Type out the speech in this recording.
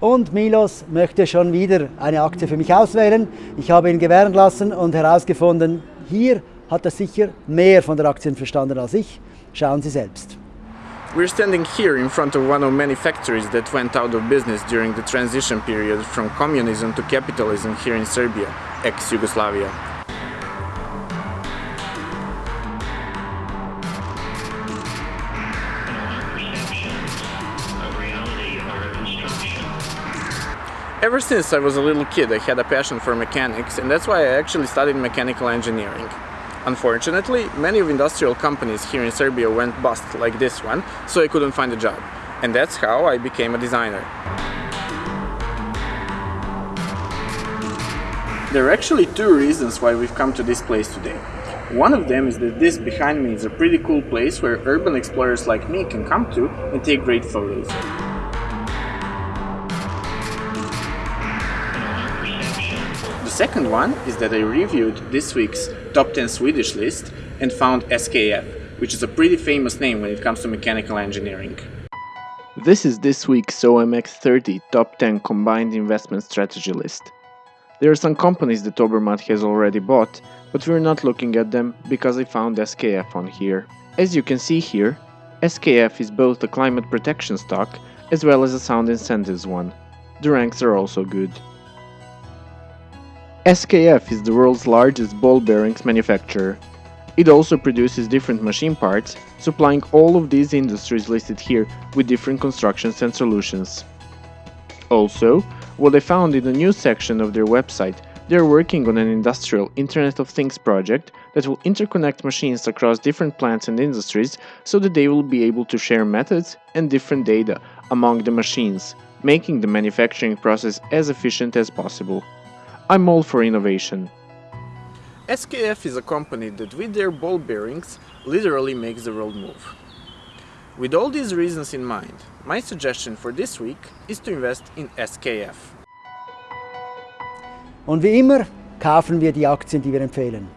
Und Milos möchte schon wieder eine Aktie für mich auswählen. Ich habe ihn gewähren lassen und herausgefunden, hier hat er sicher mehr von der Aktien verstanden als ich. Schauen Sie selbst. We're standing here in front of one of many factories that went out of business during the transition period from communism to capitalism here in Serbia, ex-Yugoslavia. Ever since I was a little kid I had a passion for mechanics and that's why I actually studied mechanical engineering. Unfortunately, many of industrial companies here in Serbia went bust like this one, so I couldn't find a job. And that's how I became a designer. There are actually two reasons why we've come to this place today. One of them is that this behind me is a pretty cool place where urban explorers like me can come to and take great photos. Second one is that I reviewed this week's top 10 Swedish list and found SKF, which is a pretty famous name when it comes to mechanical engineering. This is this week's OMX30 top 10 combined investment strategy list. There are some companies that Obermatt has already bought, but we're not looking at them because I found SKF on here. As you can see here, SKF is both a climate protection stock as well as a sound incentives one. The ranks are also good. SKF is the world's largest ball bearings manufacturer. It also produces different machine parts, supplying all of these industries listed here with different constructions and solutions. Also, what I found in the news section of their website, they are working on an industrial Internet of Things project that will interconnect machines across different plants and industries so that they will be able to share methods and different data among the machines, making the manufacturing process as efficient as possible. I'm all for innovation. SKF is a company that with their ball bearings literally makes the world move. With all these reasons in mind, my suggestion for this week is to invest in SKF. Und wie immer kaufen wir die Aktien, die wir empfehlen.